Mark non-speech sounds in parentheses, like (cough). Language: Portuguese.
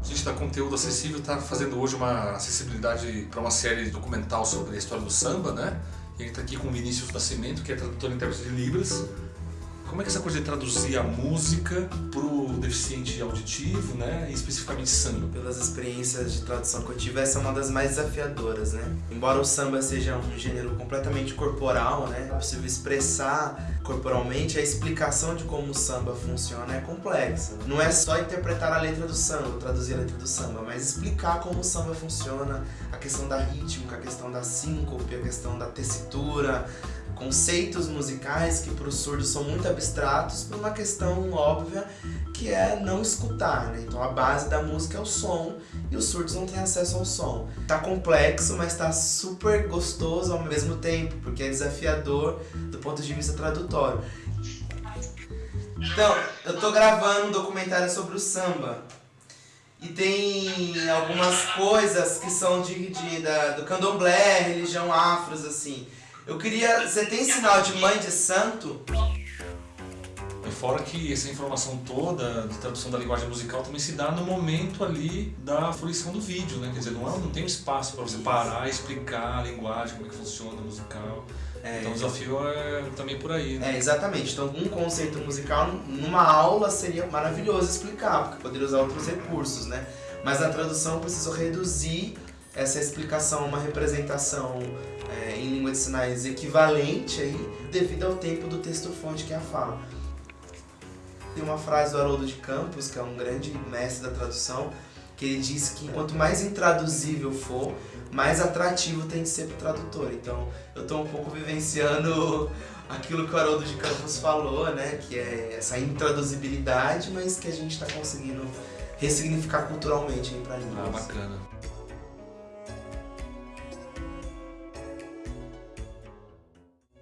A gente da Conteúdo Acessível está fazendo hoje uma acessibilidade para uma série documental sobre a história do samba, né? E está aqui com o Vinícius Nascimento, que é tradutor e intérprete de Libras. Como é que essa coisa de traduzir a música para o deficiente auditivo, né, e especificamente samba? Pelas experiências de tradução que eu tive, essa é uma das mais desafiadoras, né? Embora o samba seja um gênero completamente corporal, né, é possível expressar corporalmente, a explicação de como o samba funciona é complexa. Não é só interpretar a letra do samba, traduzir a letra do samba, mas explicar como o samba funciona, a questão da rítmica, a questão da síncope, a questão da tessitura, conceitos musicais que para os surdos são muito abstratos por uma questão óbvia que é não escutar, né? Então a base da música é o som e os surdos não têm acesso ao som. Tá complexo, mas tá super gostoso ao mesmo tempo, porque é desafiador do ponto de vista tradutório. Então, eu tô gravando um documentário sobre o samba. E tem algumas coisas que são de, de da, do candomblé, religião afros, assim. Eu queria... Você tem sinal de mãe de santo? Fora que essa informação toda de tradução da linguagem musical também se dá no momento ali da fruição do vídeo, né? Quer dizer, não, é, não tem um espaço para você parar e explicar a linguagem, como é que funciona a musical. É, então o desafio é também por aí, né? É, exatamente. Então um conceito musical numa aula seria maravilhoso explicar, porque poderia usar outros recursos, né? Mas na tradução eu preciso reduzir essa explicação a uma representação é, língua de sinais equivalente aí, devido ao tempo do texto-fonte que a fala. Tem uma frase do Haroldo de Campos, que é um grande mestre da tradução, que ele diz que quanto mais intraduzível for, mais atrativo tem de ser para o tradutor. Então eu estou um pouco vivenciando (laughs) aquilo que o Haroldo de Campos falou, né? Que é essa intraduzibilidade, mas que a gente está conseguindo ressignificar culturalmente para a língua. Ah, bacana.